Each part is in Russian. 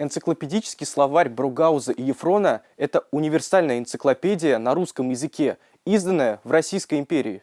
Энциклопедический словарь Бругауза и Ефрона – это универсальная энциклопедия на русском языке, изданная в Российской империи.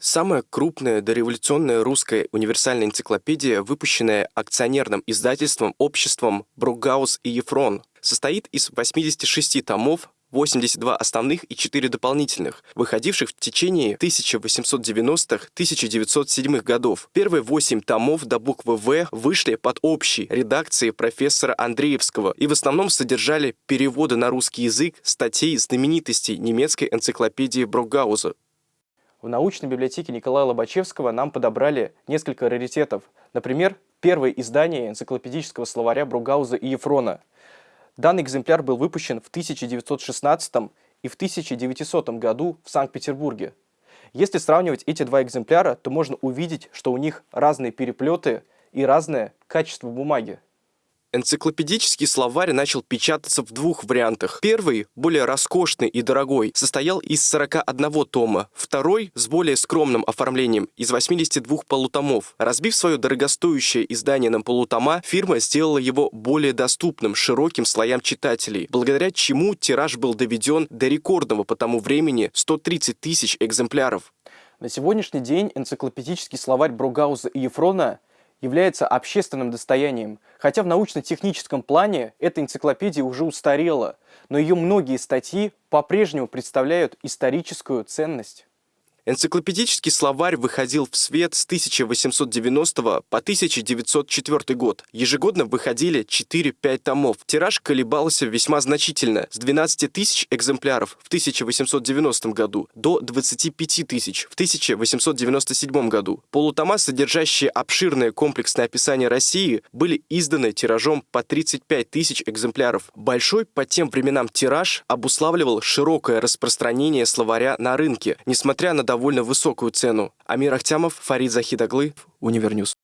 Самая крупная дореволюционная русская универсальная энциклопедия, выпущенная акционерным издательством обществом Бругаус и Ефрон, состоит из 86 томов, 82 основных и 4 дополнительных, выходивших в течение 1890-1907 годов. Первые 8 томов до буквы «В» вышли под общей редакцией профессора Андреевского и в основном содержали переводы на русский язык статей знаменитостей немецкой энциклопедии Брогауза. В научной библиотеке Николая Лобачевского нам подобрали несколько раритетов. Например, первое издание энциклопедического словаря Бругауза и Ефрона – Данный экземпляр был выпущен в 1916 и в 1900 году в Санкт-Петербурге. Если сравнивать эти два экземпляра, то можно увидеть, что у них разные переплеты и разное качество бумаги. Энциклопедический словарь начал печататься в двух вариантах. Первый, более роскошный и дорогой, состоял из 41 тома. Второй, с более скромным оформлением, из 82 полутомов. Разбив свое дорогостоящее издание на полутома, фирма сделала его более доступным широким слоям читателей, благодаря чему тираж был доведен до рекордного по тому времени 130 тысяч экземпляров. На сегодняшний день энциклопедический словарь Бругауза и Ефрона является общественным достоянием, хотя в научно-техническом плане эта энциклопедия уже устарела, но ее многие статьи по-прежнему представляют историческую ценность. Энциклопедический словарь выходил в свет с 1890 по 1904 год. Ежегодно выходили 4-5 томов. Тираж колебался весьма значительно, с 12 тысяч экземпляров в 1890 году до 25 тысяч в 1897 году. Полутома, содержащие обширное комплексное описание России, были изданы тиражом по 35 тысяч экземпляров. Большой по тем временам тираж обуславливал широкое распространение словаря на рынке, несмотря на довольно высокую цену. Амир Ахтямов, Фарид Захидаглы, Univer News.